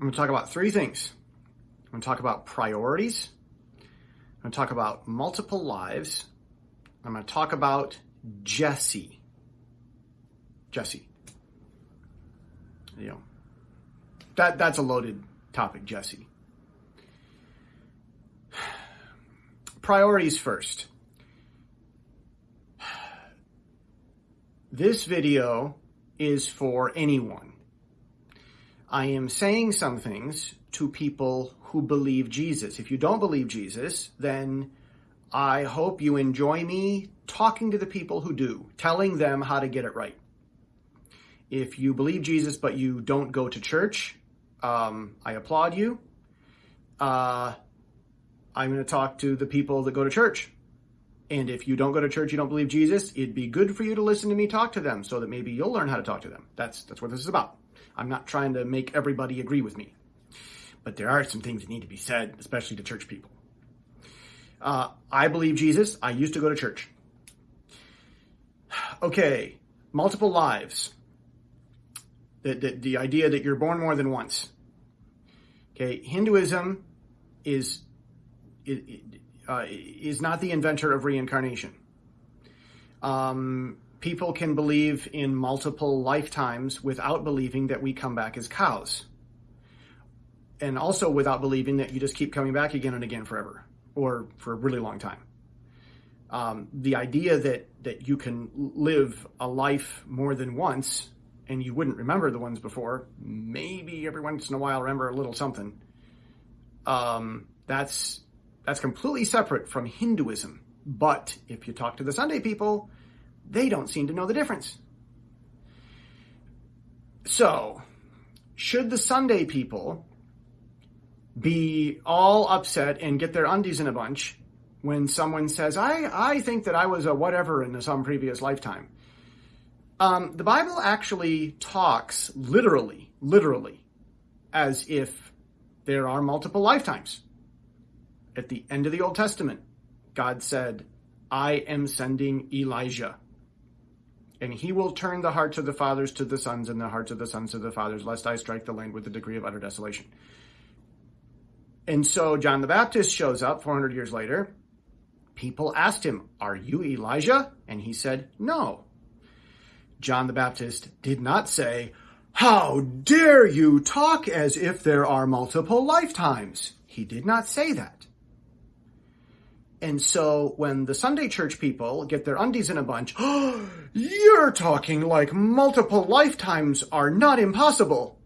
I'm going to talk about three things. I'm going to talk about priorities. I'm going to talk about multiple lives. I'm going to talk about Jesse. Jesse. You know, that that's a loaded topic, Jesse. Priorities first. This video is for anyone. I am saying some things to people who believe Jesus. If you don't believe Jesus, then I hope you enjoy me talking to the people who do, telling them how to get it right. If you believe Jesus but you don't go to church, um, I applaud you. Uh, I'm going to talk to the people that go to church. And if you don't go to church, you don't believe Jesus, it'd be good for you to listen to me talk to them so that maybe you'll learn how to talk to them. That's that's what this is about. I'm not trying to make everybody agree with me. But there are some things that need to be said, especially to church people. Uh, I believe Jesus. I used to go to church. Okay, multiple lives. The, the, the idea that you're born more than once. Okay, Hinduism is uh, is not the inventor of reincarnation. Um, people can believe in multiple lifetimes without believing that we come back as cows. And also without believing that you just keep coming back again and again forever or for a really long time. Um, the idea that, that you can live a life more than once and you wouldn't remember the ones before, maybe every once in a while remember a little something. Um, that's that's completely separate from Hinduism. But if you talk to the Sunday people, they don't seem to know the difference. So, should the Sunday people be all upset and get their undies in a bunch when someone says, I, I think that I was a whatever in some previous lifetime? Um, the Bible actually talks literally, literally, as if there are multiple lifetimes at the end of the Old Testament, God said, I am sending Elijah. And he will turn the hearts of the fathers to the sons and the hearts of the sons to the fathers, lest I strike the land with a degree of utter desolation. And so John the Baptist shows up 400 years later. People asked him, Are you Elijah? And he said, No. John the Baptist did not say, How dare you talk as if there are multiple lifetimes? He did not say that. And so when the Sunday church people get their undies in a bunch, oh, you're talking like multiple lifetimes are not impossible.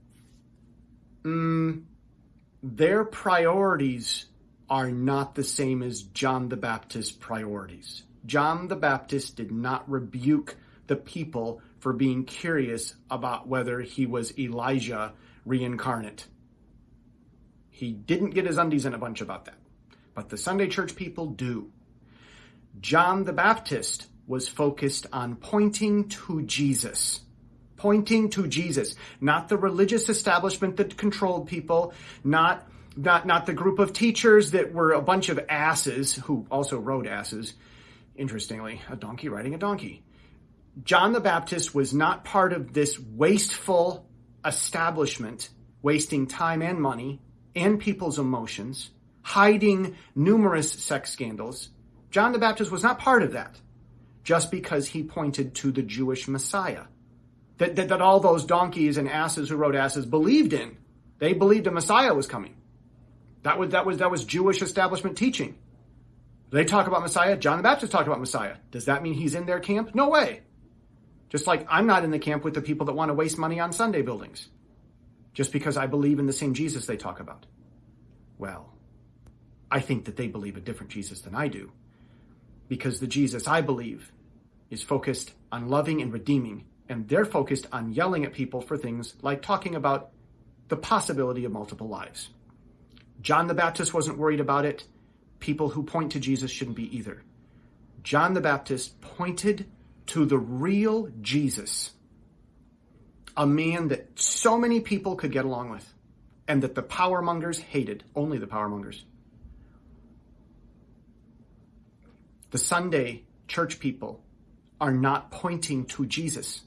Mm, their priorities are not the same as John the Baptist's priorities. John the Baptist did not rebuke the people for being curious about whether he was Elijah reincarnate. He didn't get his undies in a bunch about that but the Sunday church people do. John the Baptist was focused on pointing to Jesus. Pointing to Jesus, not the religious establishment that controlled people, not not not the group of teachers that were a bunch of asses who also rode asses. Interestingly, a donkey riding a donkey. John the Baptist was not part of this wasteful establishment, wasting time and money and people's emotions hiding numerous sex scandals. John the Baptist was not part of that just because he pointed to the Jewish Messiah that, that, that all those donkeys and asses who rode asses believed in. They believed a Messiah was coming. That was, that was, that was Jewish establishment teaching. They talk about Messiah. John the Baptist talked about Messiah. Does that mean he's in their camp? No way. Just like I'm not in the camp with the people that want to waste money on Sunday buildings. Just because I believe in the same Jesus they talk about. Well, I think that they believe a different Jesus than I do. Because the Jesus I believe is focused on loving and redeeming, and they're focused on yelling at people for things like talking about the possibility of multiple lives. John the Baptist wasn't worried about it. People who point to Jesus shouldn't be either. John the Baptist pointed to the real Jesus, a man that so many people could get along with, and that the power mongers hated, only the power mongers. The Sunday church people are not pointing to Jesus.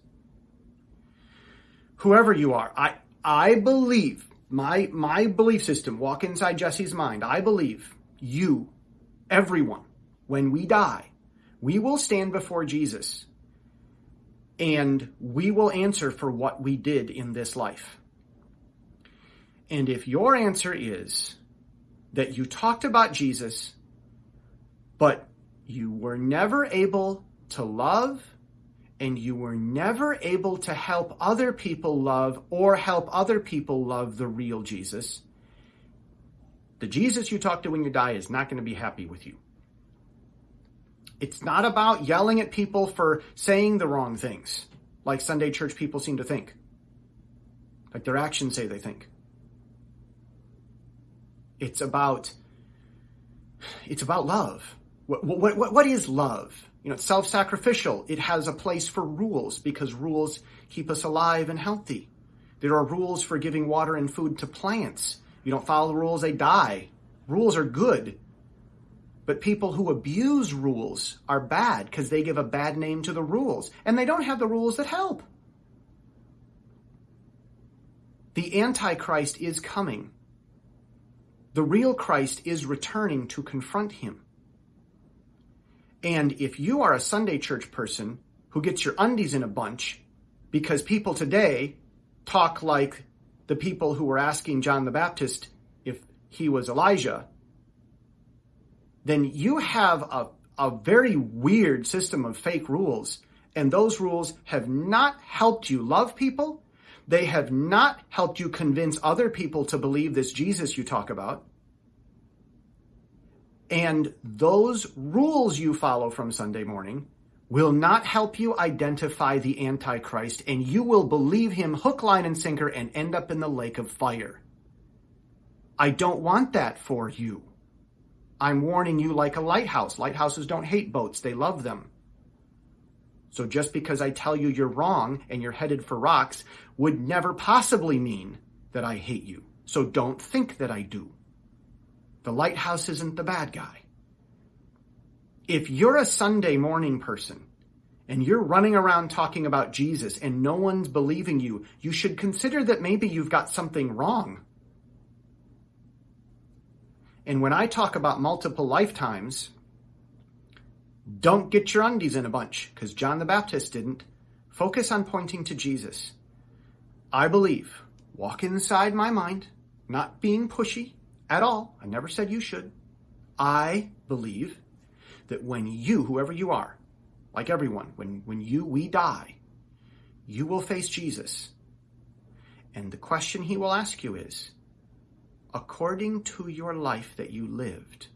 Whoever you are, I, I believe my my belief system, walk inside Jesse's mind. I believe you, everyone, when we die, we will stand before Jesus and we will answer for what we did in this life. And if your answer is that you talked about Jesus, but you were never able to love and you were never able to help other people love or help other people love the real Jesus, the Jesus you talk to when you die is not going to be happy with you. It's not about yelling at people for saying the wrong things, like Sunday church people seem to think, like their actions say they think. It's about it's about love. What, what, what, is love? You know, it's self-sacrificial. It has a place for rules because rules keep us alive and healthy. There are rules for giving water and food to plants. You don't follow the rules, they die. Rules are good. But people who abuse rules are bad because they give a bad name to the rules and they don't have the rules that help. The Antichrist is coming. The real Christ is returning to confront him. And if you are a Sunday church person who gets your undies in a bunch because people today talk like the people who were asking John the Baptist if he was Elijah, then you have a, a very weird system of fake rules. And those rules have not helped you love people. They have not helped you convince other people to believe this Jesus you talk about. And those rules you follow from Sunday morning will not help you identify the Antichrist, and you will believe him hook, line, and sinker and end up in the lake of fire. I don't want that for you. I'm warning you like a lighthouse. Lighthouses don't hate boats, they love them. So just because I tell you you're wrong and you're headed for rocks would never possibly mean that I hate you. So don't think that I do. The lighthouse isn't the bad guy. If you're a Sunday morning person and you're running around talking about Jesus and no one's believing you, you should consider that maybe you've got something wrong. And when I talk about multiple lifetimes, don't get your undies in a bunch because John the Baptist didn't. Focus on pointing to Jesus. I believe, walk inside my mind, not being pushy, at all. I never said you should. I believe that when you, whoever you are, like everyone, when, when you, we die, you will face Jesus. And the question he will ask you is, according to your life that you lived,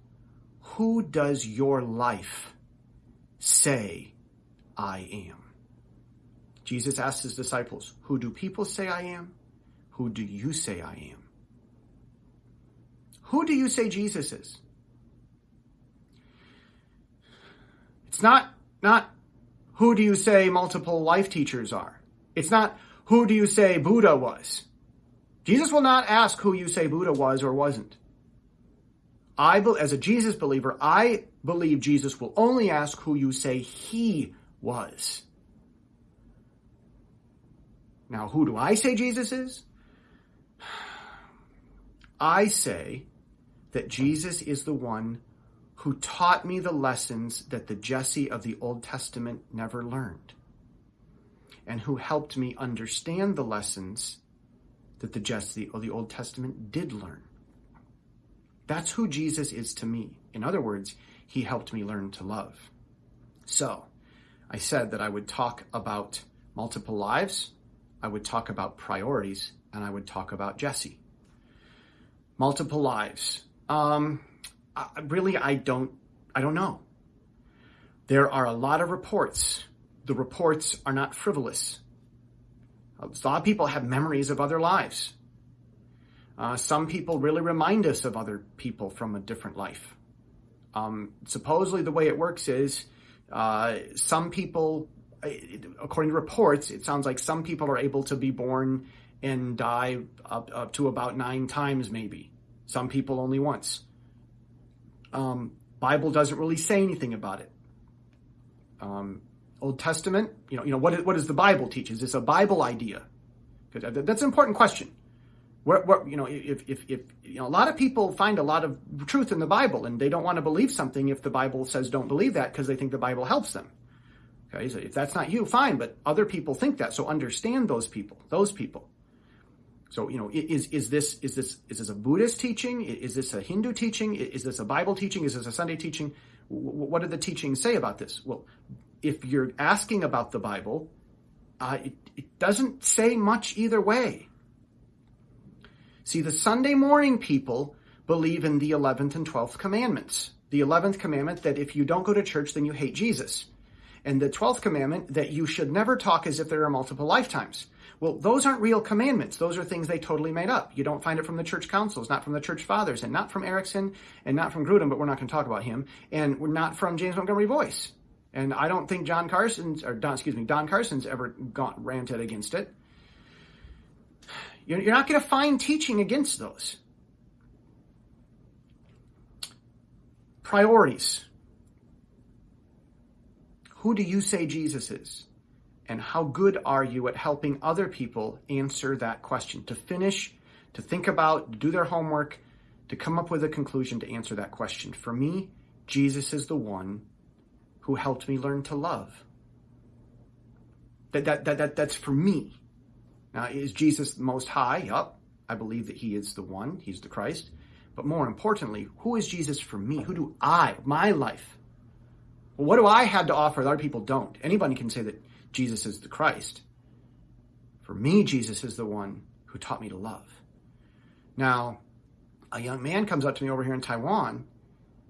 who does your life say I am? Jesus asked his disciples, Who do people say I am? Who do you say I am? Who do you say Jesus is? It's not, not who do you say multiple life teachers are? It's not who do you say Buddha was? Jesus will not ask who you say Buddha was or wasn't. I, as a Jesus believer, I believe Jesus will only ask who you say he was. Now, who do I say Jesus is? I say that Jesus is the one who taught me the lessons that the Jesse of the Old Testament never learned, and who helped me understand the lessons that the Jesse of the Old Testament did learn. That's who Jesus is to me. In other words, he helped me learn to love. So, I said that I would talk about multiple lives, I would talk about priorities, and I would talk about Jesse. Multiple lives. Um, I, really, I don't, I don't know. There are a lot of reports. The reports are not frivolous. A lot of people have memories of other lives. Uh, some people really remind us of other people from a different life. Um, supposedly, the way it works is uh, some people, uh, according to reports, it sounds like some people are able to be born and die up, up to about nine times, maybe. Some people only once. Um, Bible doesn't really say anything about it. Um, Old Testament, you know, you know what, what does the Bible teach? Is this a Bible idea? That's an important question. What, what, you know, if, if, if, you know, a lot of people find a lot of truth in the Bible and they don't want to believe something if the Bible says don't believe that because they think the Bible helps them. Okay, so if that's not you, fine, but other people think that. So understand those people, those people. So, you know, is, is this, is this, is this a Buddhist teaching? Is this a Hindu teaching? Is this a Bible teaching? Is this a Sunday teaching? What do the teachings say about this? Well, if you're asking about the Bible, uh, it, it doesn't say much either way. See, the Sunday morning people believe in the 11th and 12th commandments. The 11th commandment that if you don't go to church, then you hate Jesus. And the 12th commandment that you should never talk as if there are multiple lifetimes. Well, those aren't real commandments. Those are things they totally made up. You don't find it from the church councils, not from the church fathers, and not from Erickson, and not from Grudem, but we're not going to talk about him, and we're not from James Montgomery Boice. And I don't think John Carson's, or Don, excuse me, Don Carson's ever gone, ranted against it. You're not going to find teaching against those. Priorities. Who do you say Jesus is? And how good are you at helping other people answer that question? To finish, to think about, to do their homework, to come up with a conclusion to answer that question. For me, Jesus is the one who helped me learn to love. That, that, that, that, that's for me. Now, is Jesus most high? Yup. I believe that he is the one, he's the Christ. But more importantly, who is Jesus for me? Who do I, my life? What do I have to offer that other people don't? Anybody can say that Jesus is the Christ. For me, Jesus is the one who taught me to love. Now, a young man comes up to me over here in Taiwan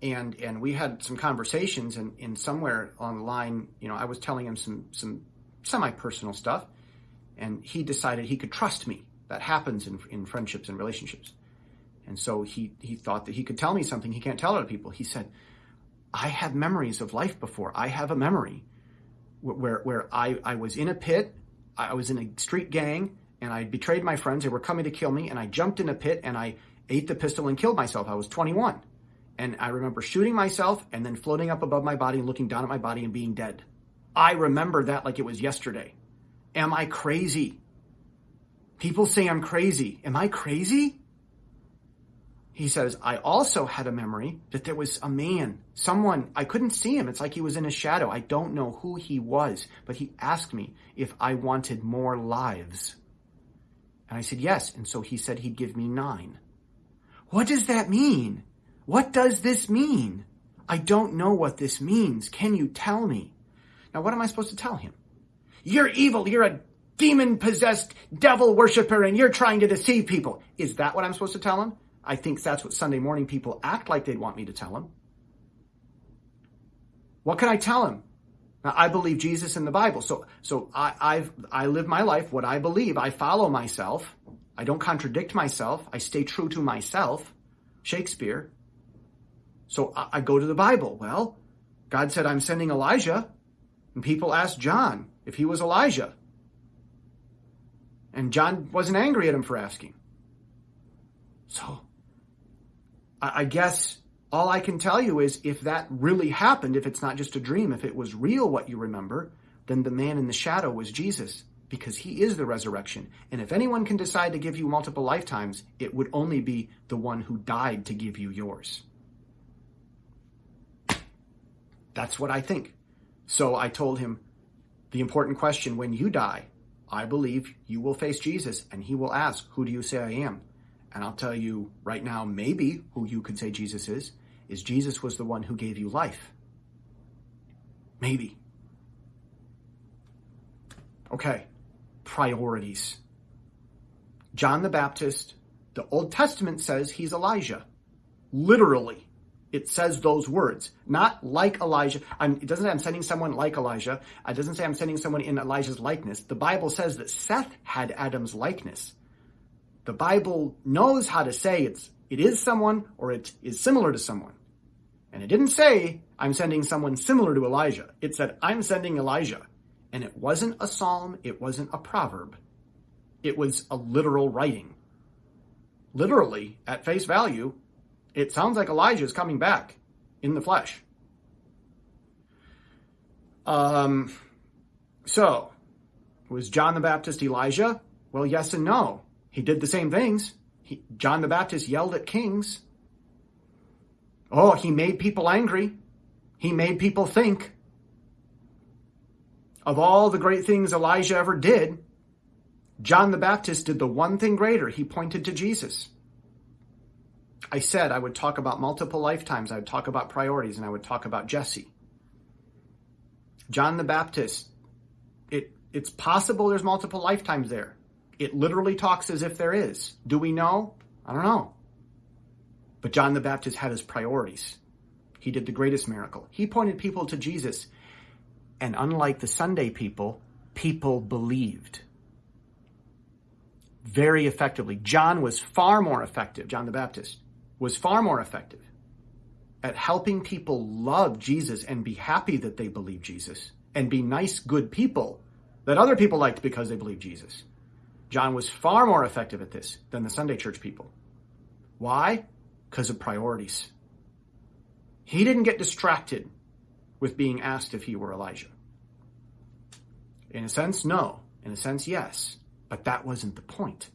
and and we had some conversations and, and somewhere on the line, you know, I was telling him some some semi-personal stuff and he decided he could trust me. That happens in, in friendships and relationships. And so he, he thought that he could tell me something he can't tell other people. He said, I have memories of life before. I have a memory where, where I, I was in a pit, I was in a street gang, and I betrayed my friends. They were coming to kill me, and I jumped in a pit and I ate the pistol and killed myself. I was 21. And I remember shooting myself and then floating up above my body and looking down at my body and being dead. I remember that like it was yesterday. Am I crazy? People say I'm crazy. Am I crazy? He says, I also had a memory that there was a man, someone, I couldn't see him. It's like he was in a shadow. I don't know who he was, but he asked me if I wanted more lives. And I said, yes. And so he said he'd give me nine. What does that mean? What does this mean? I don't know what this means. Can you tell me? Now, what am I supposed to tell him? You're evil. You're a demon possessed devil worshiper and you're trying to deceive people. Is that what I'm supposed to tell him? I think that's what Sunday morning people act like they'd want me to tell them. What can I tell him? Now, I believe Jesus in the Bible. So, so I, I've, I live my life, what I believe. I follow myself. I don't contradict myself. I stay true to myself. Shakespeare. So I, I go to the Bible. Well, God said, I'm sending Elijah. And people asked John if he was Elijah. And John wasn't angry at him for asking. So I, guess all I can tell you is if that really happened, if it's not just a dream, if it was real what you remember, then the man in the shadow was Jesus because he is the resurrection. And if anyone can decide to give you multiple lifetimes, it would only be the one who died to give you yours. That's what I think. So I told him the important question when you die, I believe you will face Jesus and he will ask, Who do you say I am? And I'll tell you right now, maybe who you could say Jesus is, is Jesus was the one who gave you life. Maybe. Okay, priorities. John the Baptist, the Old Testament says he's Elijah. Literally it says those words, not like Elijah. I'm, it doesn't say I'm sending someone like Elijah. It doesn't say I'm sending someone in Elijah's likeness. The Bible says that Seth had Adam's likeness. The Bible knows how to say it's it is someone or it is similar to someone. And it didn't say I'm sending someone similar to Elijah. It said I'm sending Elijah. And it wasn't a psalm, it wasn't a proverb. It was a literal writing. Literally, at face value, it sounds like Elijah is coming back in the flesh. Um, so, was John the Baptist Elijah? Well, yes and no. He did the same things. He, John the Baptist yelled at kings. Oh, he made people angry. He made people think. Of all the great things Elijah ever did, John the Baptist did the one thing greater. He pointed to Jesus. I said I would talk about multiple lifetimes, I would talk about priorities, and I would talk about Jesse. John the Baptist, it, it's possible there's multiple lifetimes there. It literally talks as if there is. Do we know? I don't know. But John the Baptist had his priorities. He did the greatest miracle. He pointed people to Jesus. And unlike the Sunday people, people believed very effectively. John was far more effective, John the Baptist was far more effective at helping people love Jesus and be happy that they believe Jesus and be nice, good people that other people liked because they believe Jesus. John was far more effective at this than the Sunday church people. Why? Because of priorities. He didn't get distracted with being asked if he were Elijah. In a sense, no. In a sense, yes. But that wasn't the point.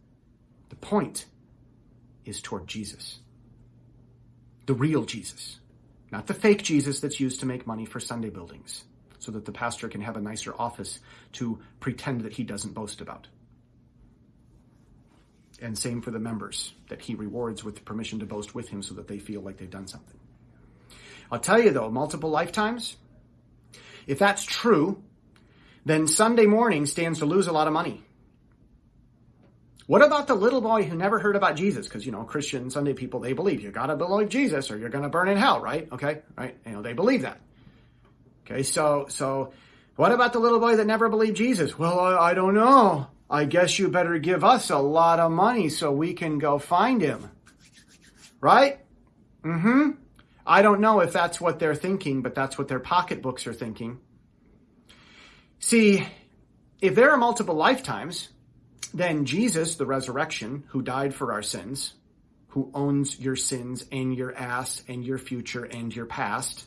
The point is toward Jesus. The real Jesus. Not the fake Jesus that's used to make money for Sunday buildings so that the pastor can have a nicer office to pretend that he doesn't boast about. And same for the members that he rewards with permission to boast with him so that they feel like they've done something. I'll tell you though, multiple lifetimes, if that's true, then Sunday morning stands to lose a lot of money. What about the little boy who never heard about Jesus? Because, you know, Christian Sunday people, they believe you gotta believe Jesus or you're gonna burn in hell, right? Okay, right? You know, they believe that. Okay, so, so, what about the little boy that never believed Jesus? Well, I, I don't know. I guess you better give us a lot of money so we can go find him. Right? Mm hmm. I don't know if that's what they're thinking, but that's what their pocketbooks are thinking. See, if there are multiple lifetimes, then Jesus, the resurrection, who died for our sins, who owns your sins and your ass and your future and your past,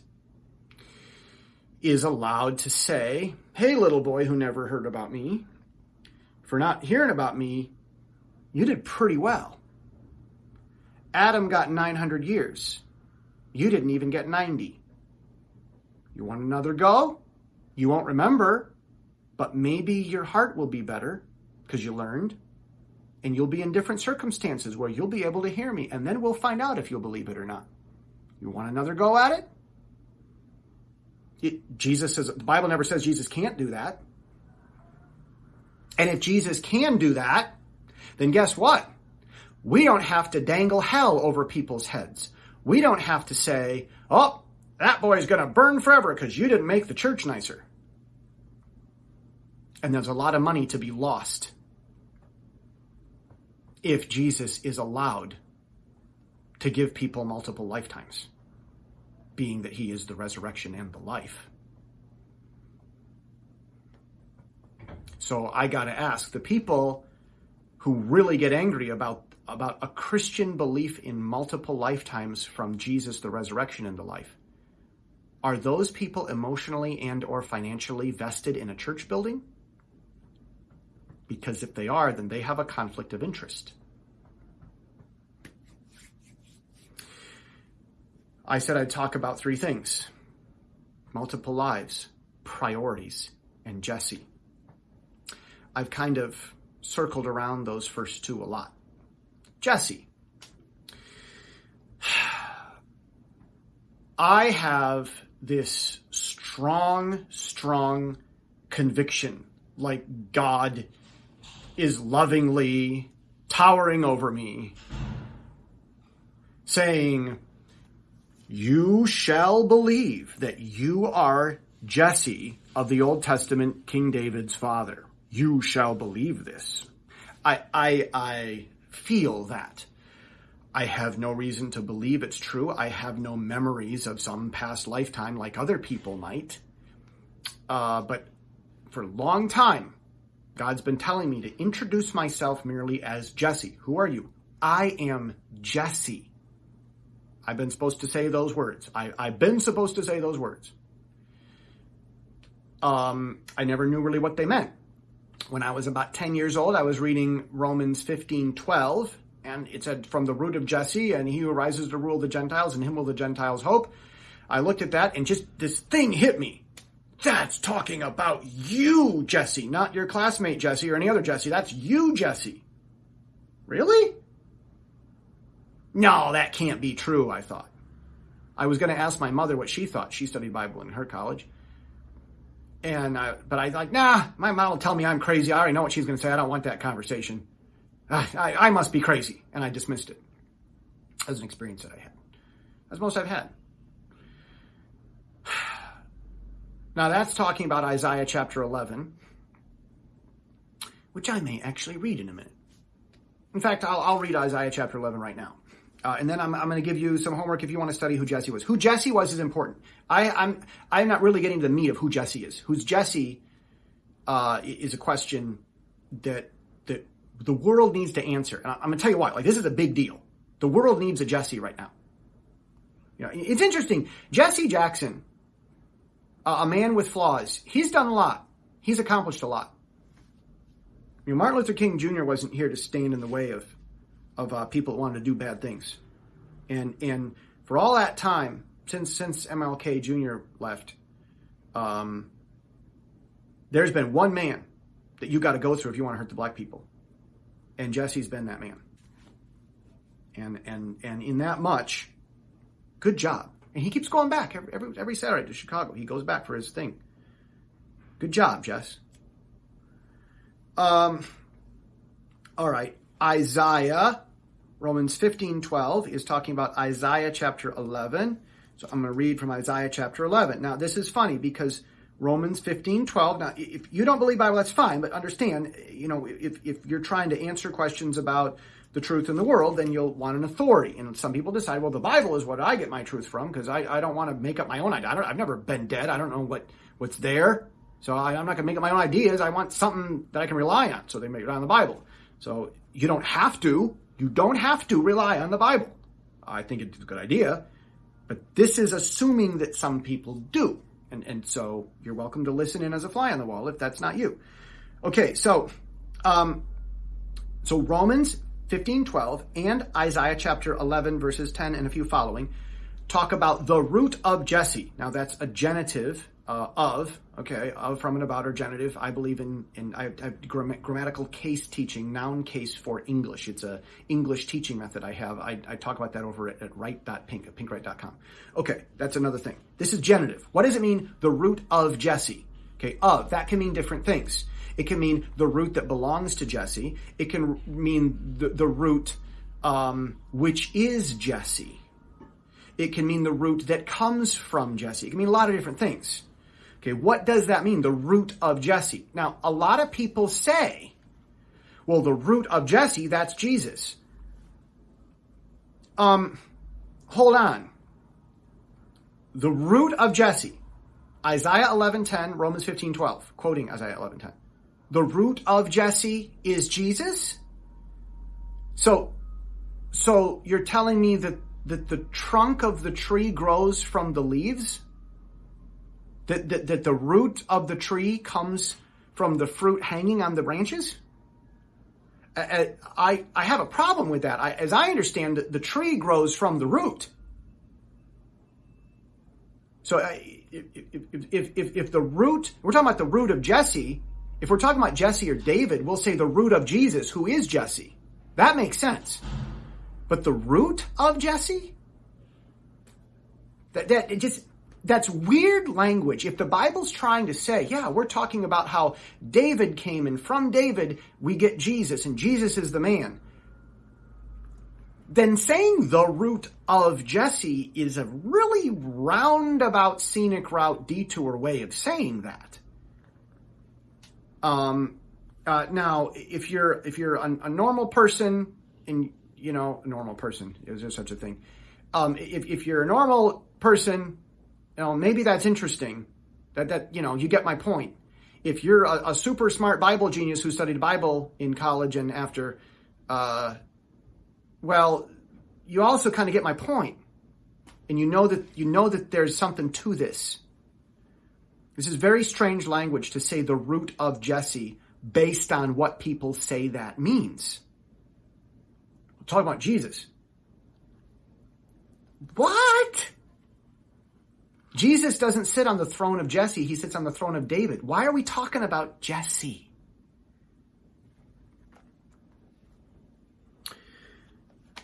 is allowed to say, Hey, little boy who never heard about me, for not hearing about me, you did pretty well. Adam got 900 years. You didn't even get 90. You want another go? You won't remember, but maybe your heart will be better because you learned. And you'll be in different circumstances where you'll be able to hear me, and then we'll find out if you'll believe it or not. You want another go at it? it Jesus says, the Bible never says Jesus can't do that. And if Jesus can do that, then guess what? We don't have to dangle hell over people's heads. We don't have to say, oh, that boy's going to burn forever because you didn't make the church nicer. And there's a lot of money to be lost if Jesus is allowed to give people multiple lifetimes, being that he is the resurrection and the life. So I got to ask the people who really get angry about about a Christian belief in multiple lifetimes from Jesus the resurrection the life. Are those people emotionally and or financially vested in a church building? because if they are, then they have a conflict of interest. I said I'd talk about three things multiple lives, priorities, and Jesse. I've kind of circled around those first two a lot. Jesse. I have this strong, strong conviction, like God is lovingly towering over me, saying, You shall believe that you are Jesse of the Old Testament, King David's father. You shall believe this. I, I, I feel that. I have no reason to believe it's true. I have no memories of some past lifetime like other people might. Uh, but for a long time, God's been telling me to introduce myself merely as Jesse. Who are you? I am Jesse. I've been supposed to say those words. I, have been supposed to say those words. Um, I never knew really what they meant. When I was about 10 years old, I was reading Romans 15 12, and it said from the root of Jesse, and he who rises to rule the Gentiles, and him will the Gentiles hope. I looked at that, and just this thing hit me. That's talking about you, Jesse, not your classmate Jesse or any other Jesse. That's you, Jesse. Really? No, that can't be true, I thought. I was going to ask my mother what she thought. She studied Bible in her college. And I, but I like, nah, my mom will tell me I'm crazy. I already know what she's going to say. I don't want that conversation. I, I, I must be crazy. And I dismissed it as an experience that I had, as most I've had. Now that's talking about Isaiah chapter 11, which I may actually read in a minute. In fact, I'll, I'll read Isaiah chapter 11 right now. Uh, and then I'm, I'm going to give you some homework if you want to study who Jesse was. Who Jesse was is important. I, I'm I'm not really getting to the meat of who Jesse is. Who's Jesse uh, is a question that that the world needs to answer. And I'm going to tell you why. Like this is a big deal. The world needs a Jesse right now. You know, it's interesting. Jesse Jackson, uh, a man with flaws, he's done a lot. He's accomplished a lot. Martin Luther King Jr. wasn't here to stand in the way of of uh, people that wanted to do bad things. And and for all that time since since MLK Jr. left, um, there's been one man that you got to go through if you want to hurt the black people, and Jesse's been that man. And and and in that much, good job. And he keeps going back every every, every Saturday to Chicago. He goes back for his thing. Good job, Jess. Um. All right, Isaiah Romans 15 12 is talking about Isaiah chapter 11. So I'm going to read from Isaiah chapter 11. Now, this is funny because Romans 15 12. Now, if you don't believe Bible, that's fine, but understand, you know, if, if you're trying to answer questions about the truth in the world, then you'll want an authority. And some people decide, well, the Bible is what I get my truth from because I, I don't want to make up my own idea. I have never been dead. I don't know what, what's there. So I, am not going to make up my own ideas. I want something that I can rely on. So they make it on the Bible. So you don't have to. You don't have to rely on the Bible. I think it's a good idea, but this is assuming that some people do. And, and so you're welcome to listen in as a fly on the wall if that's not you. Okay, so um, so Romans 15, 12 and Isaiah chapter 11, verses 10 and a few following talk about the root of Jesse. Now that's a genitive uh, of, okay, of, from, and about, or genitive. I believe in, in I, have grammatical case teaching, noun case for English. It's a English teaching method I have. I, I talk about that over at, at write.pink, at pinkwrite.com. Okay, that's another thing. This is genitive. What does it mean? The root of Jesse. Okay, of, that can mean different things. It can mean the root that belongs to Jesse. It can mean the, the root um, which is Jesse. It can mean the root that comes from Jesse. It can mean a lot of different things. Okay, what does that mean? The root of Jesse. Now, a lot of people say, well, the root of Jesse, that's Jesus. Um, hold on. The root of Jesse, Isaiah 11:10, Romans 15:12, quoting Isaiah 11:10. The root of Jesse is Jesus? So so you're telling me that that the trunk of the tree grows from the leaves? That, that, that the root of the tree comes from the fruit hanging on the branches? I, I have a problem with that. I, as I understand it, the tree grows from the root. So if, if, if, if the root, we're talking about the root of Jesse, if we're talking about Jesse or David, we'll say the root of Jesus, who is Jesse. That makes sense. But the root of Jesse? That, that it just, that's weird language. If the Bible's trying to say, yeah, we're talking about how David came and from David we get Jesus and Jesus is the man, then saying the root of Jesse is a really roundabout scenic route detour way of saying that. Um, uh, now, if you're if you're a, a, normal person, and you know, a normal person, is there such a thing? Um, if if you're a normal person know, maybe that's interesting. That that you know, you get my point. If you're a, a super smart Bible genius who studied Bible in college and after, uh, well, you also kind of get my point, and you know that you know that there's something to this. This is very strange language to say the root of Jesse based on what people say that means. We'll talking about Jesus. What? Jesus doesn't sit on the throne of Jesse, he sits on the throne of David. Why are we talking about Jesse?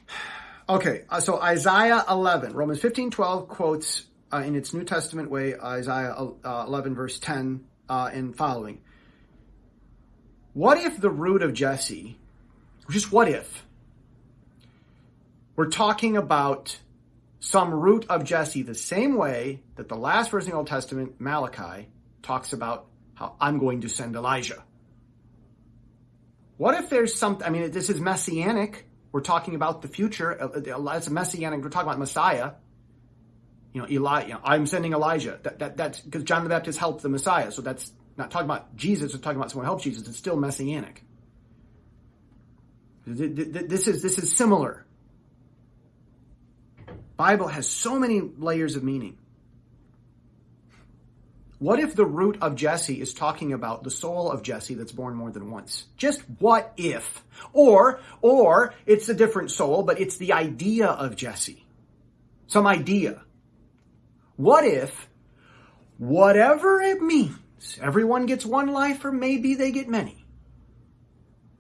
Okay, uh, so Isaiah 11, Romans 15, 12 quotes uh, in its New Testament way Isaiah uh, 11, verse 10 uh, and following. What if the root of Jesse, just what if, we're talking about some root of Jesse the same way that the last verse in the Old Testament, Malachi, talks about how I'm going to send Elijah. What if there's something, I mean, this is messianic. We're talking about the future. It's messianic, we're talking about Messiah. You know, Eli, you know, I'm sending Elijah. That, that, that's because John the Baptist helped the Messiah. So that's not talking about Jesus, it's talking about someone who helps Jesus. It's still messianic. This is, this is similar. Bible has so many layers of meaning. What if the root of Jesse is talking about the soul of Jesse that's born more than once? Just what if? Or, or it's a different soul, but it's the idea of Jesse. Some idea. What if, whatever it means, everyone gets one life or maybe they get many.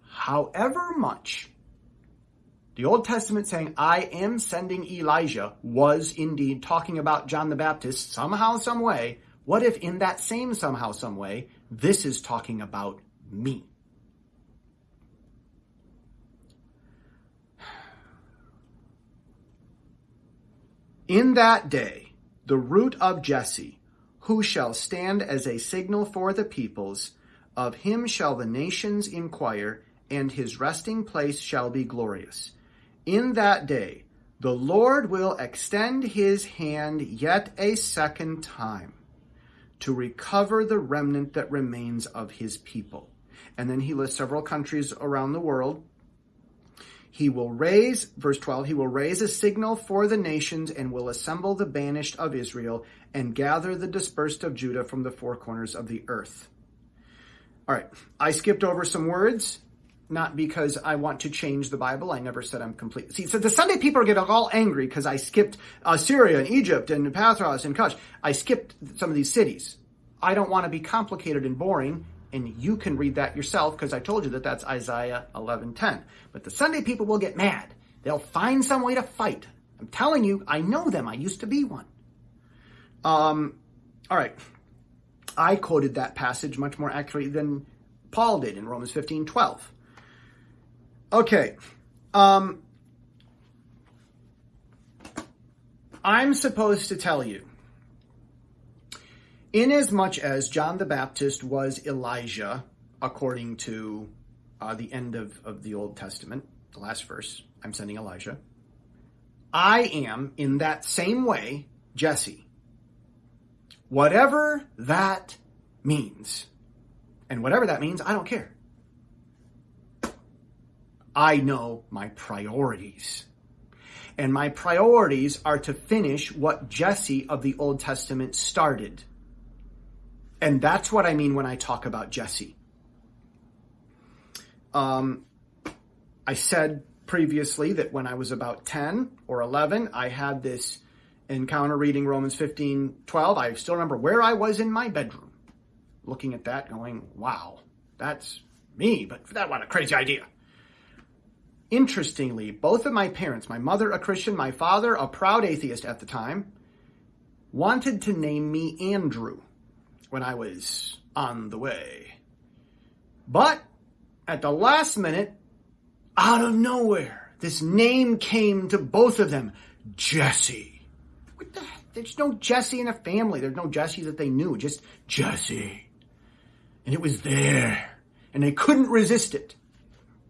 However much the Old Testament saying, I am sending Elijah was indeed talking about John the Baptist somehow, some way. What if in that same somehow, some way, this is talking about me? In that day, the root of Jesse, who shall stand as a signal for the peoples, of him shall the nations inquire, and his resting place shall be glorious. In that day, the Lord will extend his hand yet a second time to recover the remnant that remains of his people. And then he lists several countries around the world. He will raise, verse 12, he will raise a signal for the nations and will assemble the banished of Israel and gather the dispersed of Judah from the four corners of the earth. All right, I skipped over some words not because I want to change the Bible. I never said I'm complete. See, so the Sunday people are getting all angry because I skipped uh, Syria and Egypt and Pathros and Cush. I skipped some of these cities. I don't want to be complicated and boring, and you can read that yourself because I told you that that's Isaiah 11:10. But the Sunday people will get mad. They'll find some way to fight. I'm telling you, I know them. I used to be one. Um, all right. I quoted that passage much more accurately than Paul did in Romans 15, 12. Okay. Um, I'm supposed to tell you, inasmuch as John the Baptist was Elijah, according to uh, the end of, of the Old Testament, the last verse, I'm sending Elijah, I am, in that same way, Jesse. Whatever that means. And whatever that means, I don't care. I know my priorities. And my priorities are to finish what Jesse of the Old Testament started. And that's what I mean when I talk about Jesse. Um, I said previously that when I was about 10 or 11, I had this encounter reading Romans 15 12. I still remember where I was in my bedroom looking at that, going, wow, that's me, but that what a crazy idea. Interestingly, both of my parents, my mother a Christian, my father a proud atheist at the time, wanted to name me Andrew when I was on the way. But at the last minute, out of nowhere, this name came to both of them Jesse. What the heck? There's no Jesse in the family. There's no Jesse that they knew, just Jesse. And it was there. And they couldn't resist it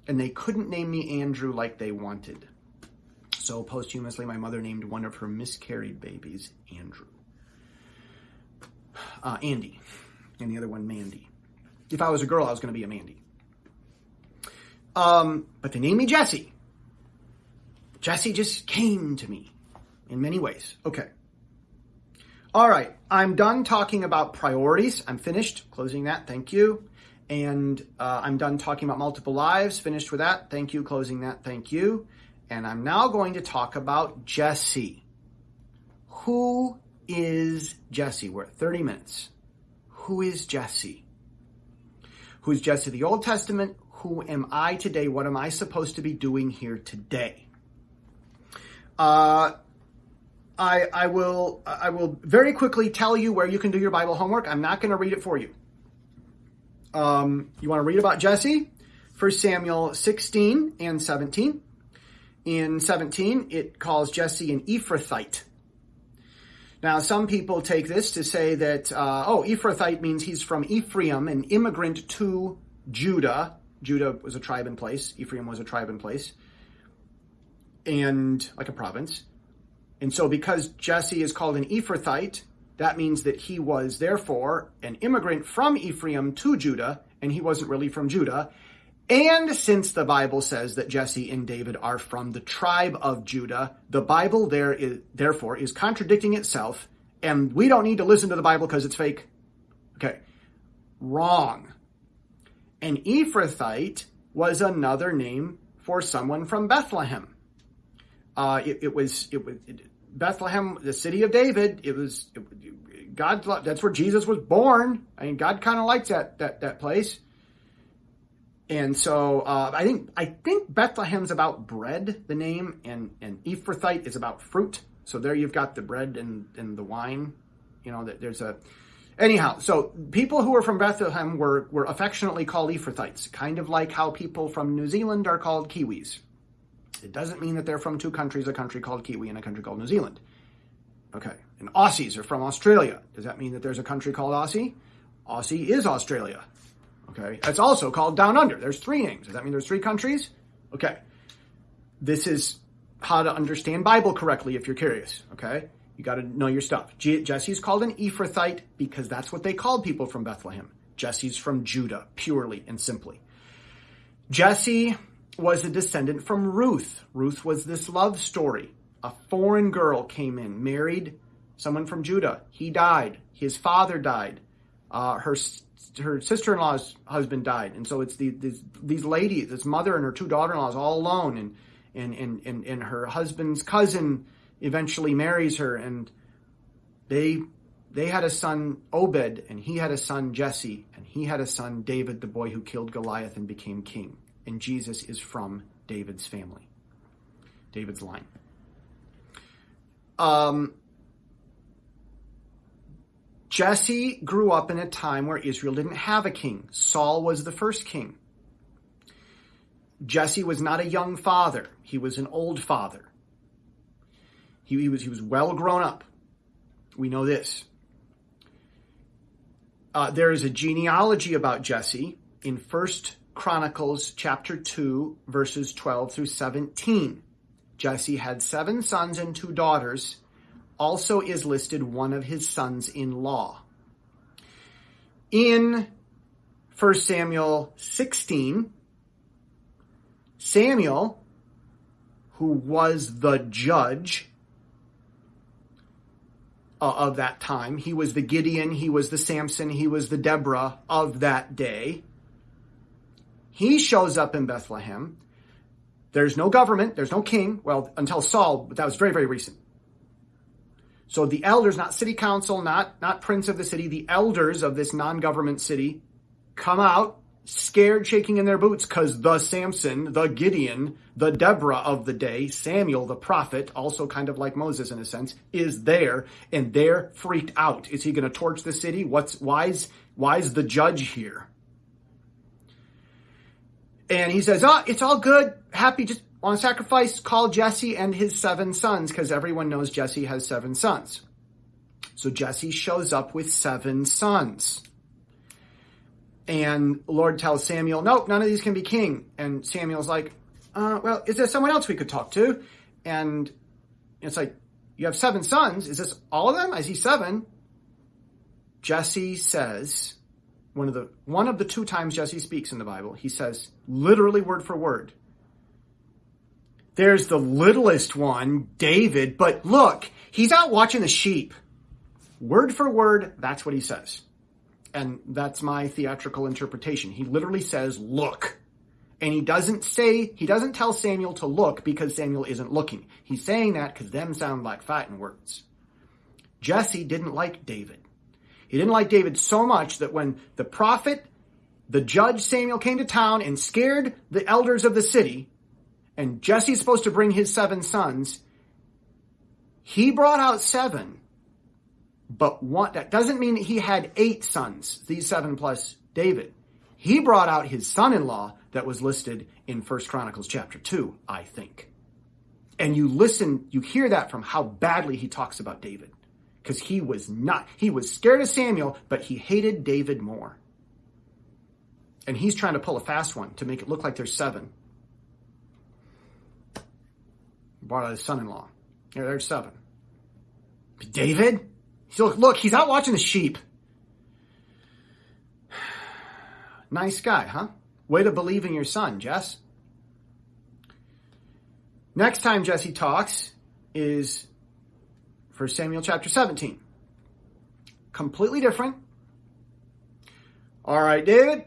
and they couldn't name me Andrew like they wanted. So posthumously, my mother named one of her miscarried babies Andrew. Uh, Andy, and the other one Mandy. If I was a girl, I was going to be a Mandy. Um, but they named me Jesse. Jesse just came to me in many ways. Okay. All right. I'm done talking about priorities. I'm finished. Closing that. Thank you. And uh, I'm done talking about multiple lives. Finished with that. Thank you. Closing that. Thank you. and I'm now going to talk about Jesse. Who is Jesse? We're at 30 minutes. Who is Jesse? Who is Jesse the Old Testament? Who am I today? What am I supposed to be doing here today? Uh, I, I will I will very quickly tell you where you can do your Bible homework. I'm not going to read it for you. Um, you want to read about Jesse? 1 Samuel 16 and 17. In 17, it calls Jesse an Ephrathite. Now, some people take this to say that, uh, oh, Ephrathite means he's from Ephraim, an immigrant to Judah. Judah was a tribe in place, Ephraim was a tribe in place, and like a province. And so, because Jesse is called an Ephrathite, that means that he was therefore an immigrant from Ephraim to Judah, and he wasn't really from Judah. And since the Bible says that Jesse and David are from the tribe of Judah, the Bible there is, therefore is contradicting itself, and we don't need to listen to the Bible because it's fake. Okay. Wrong. An Ephrathite was another name for someone from Bethlehem. Uh, it, it, was it was it, Bethlehem, the city of David. It was God. That's where Jesus was born. I mean, God kind of likes that that that place. And so uh, I think I think Bethlehem's about bread, the name, and and Ephrathite is about fruit. So there you've got the bread and and the wine. You know, that there's a anyhow. So people who are from Bethlehem were were affectionately called Ephrathites, kind of like how people from New Zealand are called Kiwis. It doesn't mean that they're from two countries, a country called Kiwi and a country called New Zealand. Okay, and Aussies are from Australia. Does that mean that there's a country called Aussie? Aussie is Australia. Okay, it's also called Down Under. There's three names. Does that mean there's three countries? Okay, this is how to understand Bible correctly if you're curious. Okay, you got to know your stuff. Jesse's called an Ephrathite because that's what they called people from Bethlehem. Jesse's from Judah, purely and simply. Jesse was a descendant from Ruth. Ruth was this love story. A foreign girl came in, married someone from Judah. He died. His father died. Uh, her her sister-in-law's husband died, and so it's the, these, these ladies, this mother and her two daughter-in-laws, all alone, and and and and, and her husband's cousin eventually marries her, and they they had a son Obed, and he had a son Jesse, and he had a son David, the boy who killed Goliath and became king. And Jesus is from David's family, David's line. Um, Jesse grew up in a time where Israel didn't have a king. Saul was the first king. Jesse was not a young father. He was an old father. He, he was, he was well grown up. We know this. Uh, there is a genealogy about Jesse in First Chronicles chapter 2, verses 12 through 17. Jesse had seven sons and two daughters also is listed one of his sons in law. In 1 Samuel 16, Samuel, who was the judge uh, of that time, he was the Gideon, he was the Samson, he was the Deborah of that day. He shows up in Bethlehem. There's no government, there's no king. Well, until Saul, but that was very, very recent. So the elders, not city council, not, not prince of the city, the elders of this non-government city come out scared, shaking in their boots because the Samson, the Gideon, the Deborah of the day, Samuel, the prophet, also kind of like Moses in a sense, is there and they're freaked out. Is he going to torch the city? What's, why's, why's the judge here? And he says, oh, it's all good. Happy, just on sacrifice, call Jesse and his seven sons, because everyone knows Jesse has seven sons. So Jesse shows up with seven sons. And Lord tells Samuel, nope, none of these can be king. And Samuel's like, uh, well, is there someone else we could talk to? And it's like, you have seven sons. Is this all of them? I see seven. Jesse says, one of the one of the two times Jesse speaks in the Bible, he says literally word for word, there's the littlest one, David, but look, he's out watching the sheep. Word for word, that's what he says. And that's my theatrical interpretation. He literally says, look. And he doesn't say, he doesn't tell Samuel to look because Samuel isn't looking. He's saying that because them sound like fighting words. Jesse didn't like David. He didn't like David so much that when the prophet, the judge Samuel came to town and scared the elders of the city, and Jesse's supposed to bring his seven sons, he brought out seven, but one, that doesn't mean that he had eight sons, these seven plus David. He brought out his son-in-law that was listed in First Chronicles chapter 2, I think. And you listen, you hear that from how badly he talks about David. Because he was not, he was scared of Samuel, but he hated David more. And he's trying to pull a fast one to make it look like there's seven. Brought out his son-in-law. Yeah, there's seven. David? He's look, look, he's out watching the sheep. Nice guy, huh? Way to believe in your son, Jess. Next time Jesse talks is for Samuel chapter 17. Completely different. All right, David,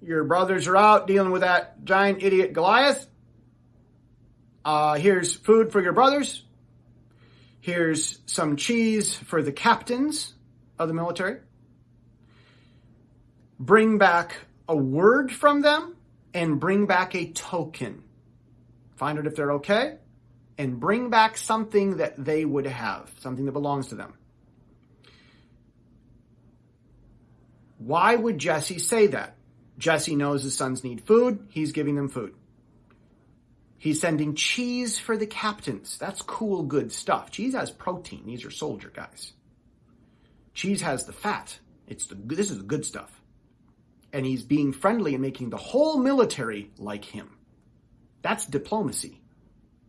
your brothers are out dealing with that giant idiot Goliath. Uh, here's food for your brothers. Here's some cheese for the captains of the military. Bring back a word from them and bring back a token. Find out if they're okay and bring back something that they would have, something that belongs to them. Why would Jesse say that? Jesse knows his sons need food. He's giving them food. He's sending cheese for the captains. That's cool, good stuff. Cheese has protein. These are soldier guys. Cheese has the fat. It's the this is the good stuff. And he's being friendly and making the whole military like him. That's diplomacy.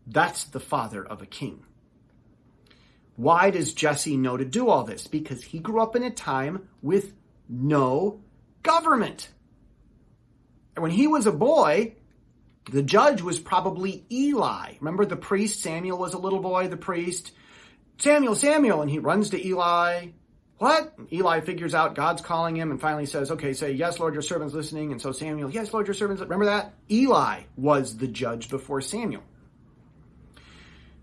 That's the father of a king. Why does Jesse know to do all this? Because he grew up in a time with no government. And when he was a boy, the judge was probably Eli. Remember the priest? Samuel was a little boy, the priest. Samuel, Samuel. And he runs to Eli. What? Eli figures out God's calling him and finally says, okay, say, yes, Lord, your servant's listening. And so Samuel, yes, Lord, your servant's, remember that? Eli was the judge before Samuel.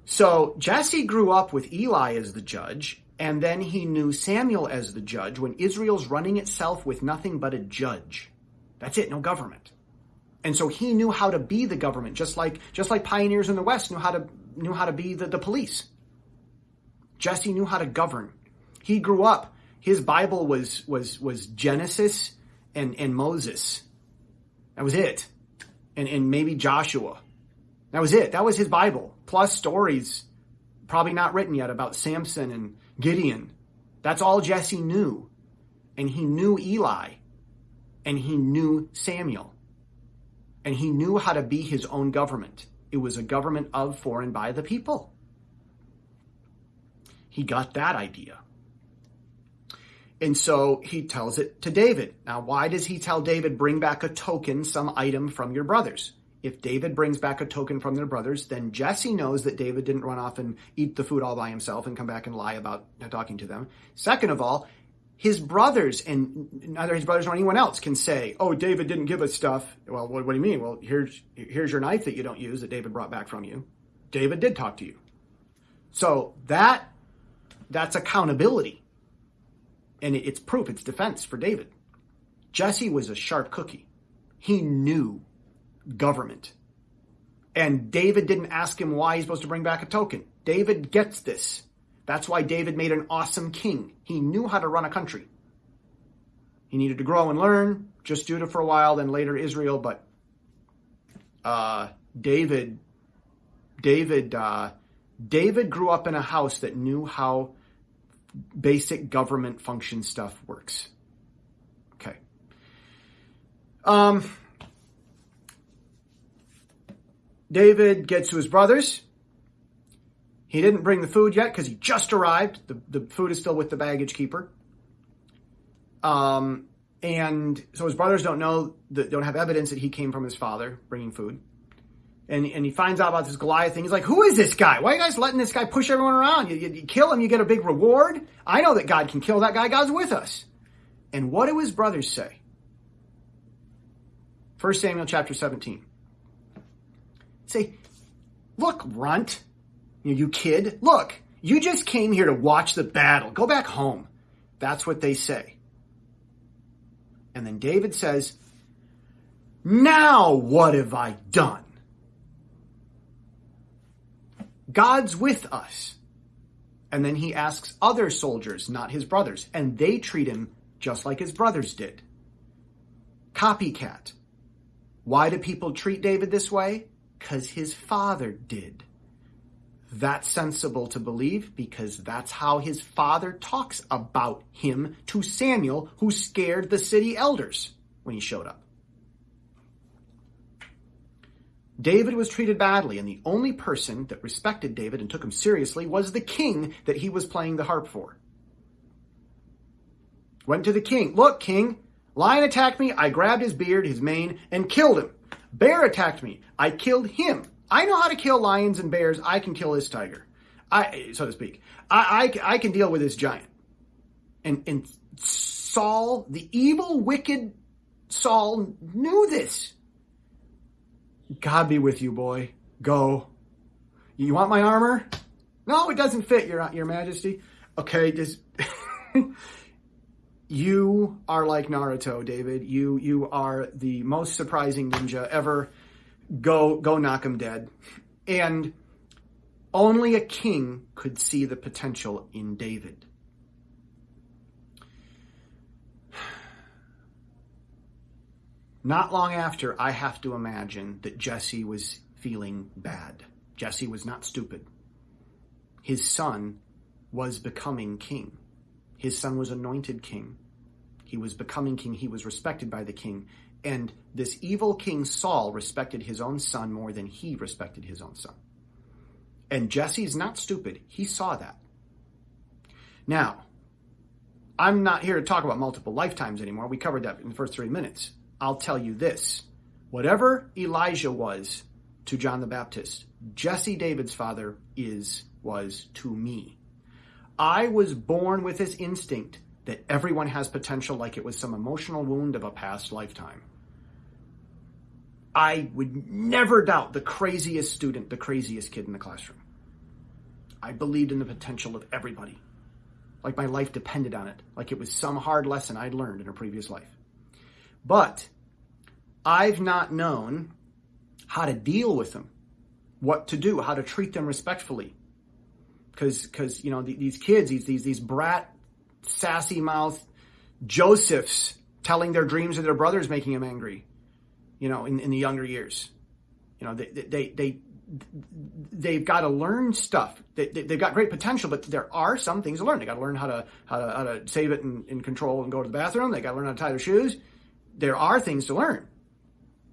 So Jesse grew up with Eli as the judge, and then he knew Samuel as the judge when Israel's running itself with nothing but a judge. That's it, no government. And so he knew how to be the government, just like just like pioneers in the West knew how to knew how to be the, the police. Jesse knew how to govern. He grew up. His Bible was was was Genesis and, and Moses. That was it. And and maybe Joshua. That was it. That was his Bible. Plus stories, probably not written yet, about Samson and Gideon. That's all Jesse knew. And he knew Eli. And he knew Samuel and he knew how to be his own government. It was a government of, for, and by the people. He got that idea. And so he tells it to David. Now, why does he tell David, bring back a token, some item from your brothers? If David brings back a token from their brothers, then Jesse knows that David didn't run off and eat the food all by himself and come back and lie about talking to them. Second of all, his brothers and neither his brothers nor anyone else can say, "Oh, David didn't give us stuff." Well, what, what, do you mean? Well, here's here's your knife that you don't use that David brought back from you. David did talk to you, so that that's accountability, and it, it's proof, it's defense for David. Jesse was a sharp cookie. He knew government, and David didn't ask him why he's supposed to bring back a token. David gets this. That's why David made an awesome king. He knew how to run a country. He needed to grow and learn, just Judah for a while, then later Israel, but uh, David, David, uh, David grew up in a house that knew how basic government function stuff works. Okay. Um, David gets to his brothers. He didn't bring the food yet because he just arrived. The, the food is still with the baggage keeper. Um, and so his brothers don't know, that, don't have evidence that he came from his father bringing food. And, and he finds out about this Goliath thing. He's like, who is this guy? Why are you guys letting this guy push everyone around? You, you, you kill him, you get a big reward. I know that God can kill that guy. God's with us. And what do his brothers say? 1 Samuel chapter 17. Say, look, runt, you, you kid, look, you just came here to watch the battle. Go back home. That's what they say. And then David says, Now what have I done? God's with us. And then he asks other soldiers, not his brothers, and they treat him just like his brothers did. Copycat. Why do people treat David this way? Because his father did. That's sensible to believe because that's how his father talks about him to Samuel, who scared the city elders when he showed up. David was treated badly, and the only person that respected David and took him seriously was the king that he was playing the harp for. Went to the king. Look, king, lion attacked me. I grabbed his beard, his mane, and killed him. Bear attacked me. I killed him. I know how to kill lions and bears. I can kill this tiger. I, so to speak. I, I, I can deal with this giant. And, and Saul, the evil, wicked Saul, knew this. God be with you, boy. Go. You want my armor? No, it doesn't fit, Your Your Majesty. Okay, just you are like Naruto, David. You you are the most surprising ninja ever. Go go knock him dead. And only a king could see the potential in David. Not long after, I have to imagine that Jesse was feeling bad. Jesse was not stupid. His son was becoming king. His son was anointed king. He was becoming king. He was respected by the king. And this evil king Saul respected his own son more than he respected his own son. And Jesse's not stupid. He saw that. Now, I'm not here to talk about multiple lifetimes anymore. We covered that in the first three minutes. I'll tell you this whatever Elijah was to John the Baptist, Jesse David's father is, was to me. I was born with this instinct that everyone has potential like it was some emotional wound of a past lifetime. I would never doubt the craziest student, the craziest kid in the classroom. I believed in the potential of everybody. Like my life depended on it, like it was some hard lesson I'd learned in a previous life. But I've not known how to deal with them, what to do, how to treat them respectfully. Because, because you know, these kids, these, these, these brat, sassy mouth Josephs telling their dreams of their brothers, making them angry, you know, in, in the younger years. You know, they, they, they, they've got to learn stuff. They, they, have got great potential, but there are some things to learn. They got to learn how to, how to, how to save it and, and control and go to the bathroom. They got to learn how to tie their shoes there are things to learn,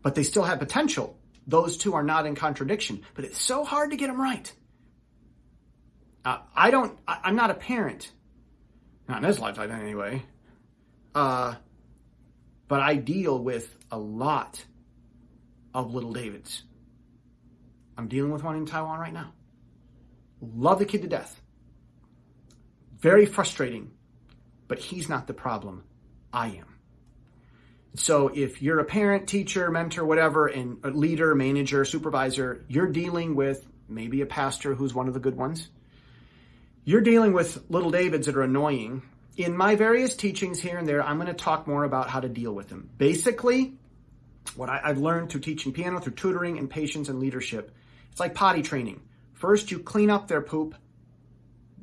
but they still have potential. Those two are not in contradiction, but it's so hard to get them right. Uh, I don't, I, am not a parent. Not in this lifetime anyway. Uh, but I deal with a lot of little Davids. I'm dealing with one in Taiwan right now. Love the kid to death. Very frustrating, but he's not the problem. I am. So if you're a parent, teacher, mentor, whatever, and a leader, manager, supervisor, you're dealing with maybe a pastor who's one of the good ones. You're dealing with little Davids that are annoying. In my various teachings here and there, I'm going to talk more about how to deal with them. Basically, what I, have learned through teaching piano, through tutoring and patience and leadership, it's like potty training. First, you clean up their poop,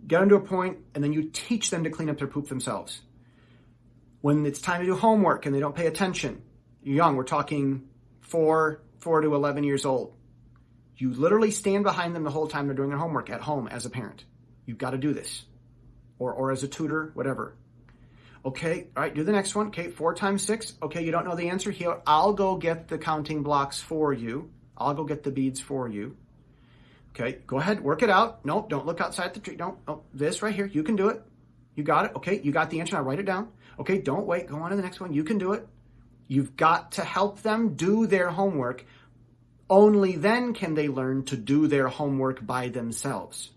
get them to a point, and then you teach them to clean up their poop themselves when it's time to do homework and they don't pay attention. You're young, we're talking four, four to 11 years old. You literally stand behind them the whole time they're doing their homework at home as a parent. You've got to do this. Or, or as a tutor, whatever. Okay, all right, do the next one. Okay, four times six. Okay, you don't know the answer here. I'll go get the counting blocks for you. I'll go get the beads for you. Okay, go ahead, work it out. No, don't look outside the tree. Don't. Oh, this right here, you can do it. You got it. Okay, you got the answer. Now write it down. Okay, don't wait. Go on to the next one. You can do it. You've got to help them do their homework. Only then can they learn to do their homework by themselves.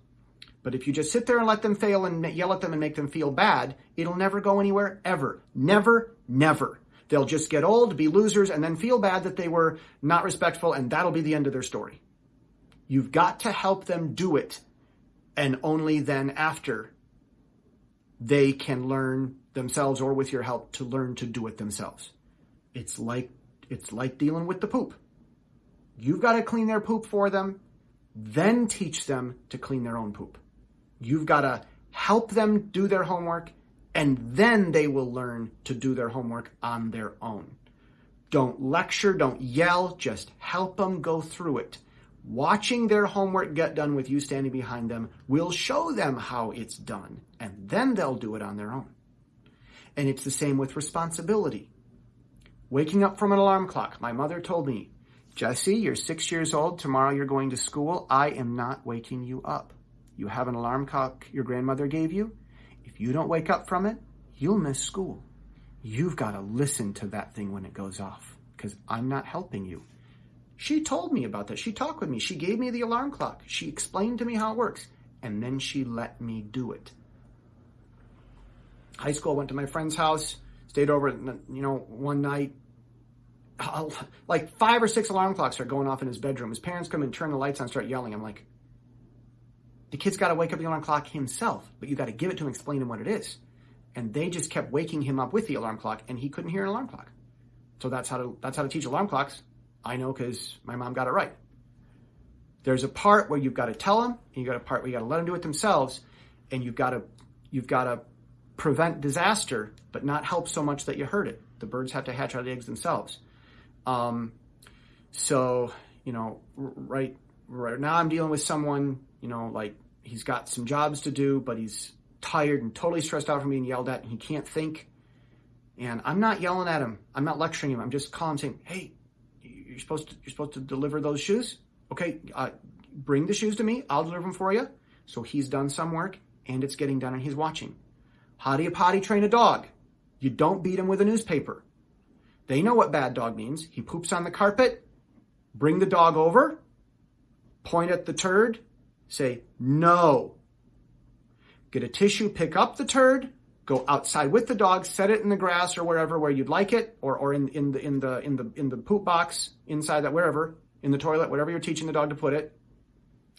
But if you just sit there and let them fail and yell at them and make them feel bad, it'll never go anywhere ever. Never, never. They'll just get old, be losers, and then feel bad that they were not respectful, and that'll be the end of their story. You've got to help them do it, and only then after they can learn themselves or with your help to learn to do it themselves. It's like it's like dealing with the poop. You've got to clean their poop for them, then teach them to clean their own poop. You've got to help them do their homework and then they will learn to do their homework on their own. Don't lecture, don't yell, just help them go through it. Watching their homework get done with you standing behind them will show them how it's done, and then they'll do it on their own. And it's the same with responsibility. Waking up from an alarm clock. My mother told me, Jesse, you're six years old. Tomorrow you're going to school. I am not waking you up. You have an alarm clock your grandmother gave you. If you don't wake up from it, you'll miss school. You've got to listen to that thing when it goes off because I'm not helping you. She told me about that. She talked with me. She gave me the alarm clock. She explained to me how it works. And then she let me do it. High school, went to my friend's house, stayed over, you know, one night. Like five or six alarm clocks are going off in his bedroom. His parents come and turn the lights on, start yelling. I'm like, the kid's got to wake up the alarm clock himself, but you got to give it to him, explain him what it is. And they just kept waking him up with the alarm clock, and he couldn't hear an alarm clock. So that's how to that's how to teach alarm clocks. I know because my mom got it right. There's a part where you've got to tell them, and you got a part where you got to let them do it themselves, and you've got to you've got to prevent disaster, but not help so much that you hurt it. The birds have to hatch out the eggs themselves. Um, so you know, right right now I'm dealing with someone, you know, like he's got some jobs to do, but he's tired and totally stressed out from being yelled at, and he can't think. And I'm not yelling at him. I'm not lecturing him. I'm just calling, saying, "Hey, you're supposed to you're supposed to deliver those shoes. Okay, uh, bring the shoes to me. I'll deliver them for you." So he's done some work, and it's getting done, and he's watching. How do you potty train a dog? You don't beat him with a newspaper. They know what bad dog means. He poops on the carpet. Bring the dog over. Point at the turd say no. Get a tissue, pick up the turd, go outside with the dog, set it in the grass or wherever where you'd like it, or, or in, in the in the in the in the poop box inside that wherever, in the toilet, whatever you're teaching the dog to put it.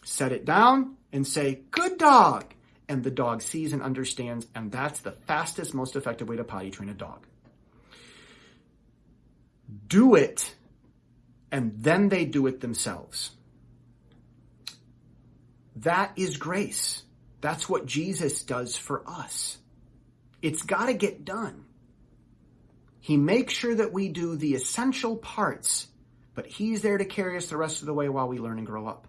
Set it down and say, good dog. And the dog sees and understands, and that's the fastest, most effective way to potty train a dog. Do it, and then they do it themselves. That is grace. That's what Jesus does for us. It's got to get done. He makes sure that we do the essential parts, but He's there to carry us the rest of the way while we learn and grow up.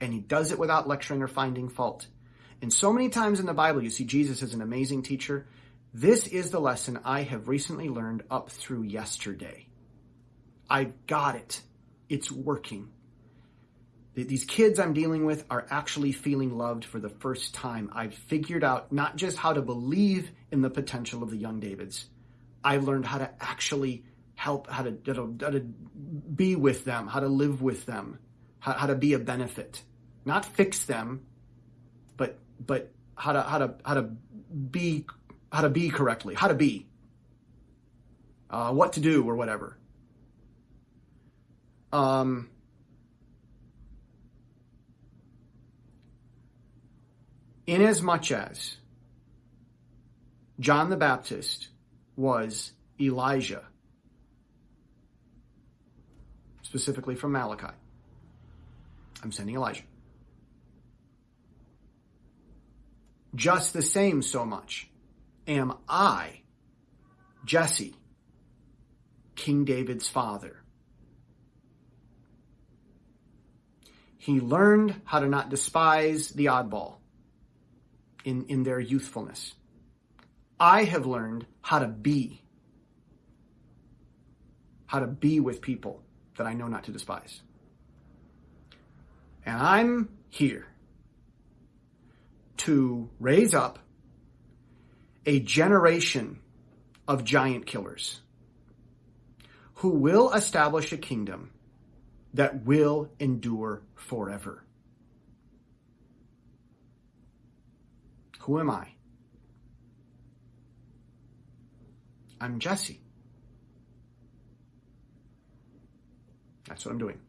And He does it without lecturing or finding fault. And so many times in the Bible, you see Jesus as an amazing teacher. This is the lesson I have recently learned up through yesterday. I got it. It's working. These kids I'm dealing with are actually feeling loved for the first time. I've figured out not just how to believe in the potential of the young Davids, I've learned how to actually help, how to, how to, how to be with them, how to live with them, how, how to be a benefit. Not fix them, but but how to how to how to be how to be correctly, how to be, uh, what to do or whatever. Um, inasmuch as John the Baptist was Elijah, specifically from Malachi. I'm sending Elijah. Just the same, so much am I, Jesse, King David's father. He learned how to not despise the oddball in, in their youthfulness. I have learned how to be, how to be with people that I know not to despise. And I'm here to raise up a generation of giant killers who will establish a kingdom that will endure forever. Who am I? I'm Jesse. That's what I'm doing.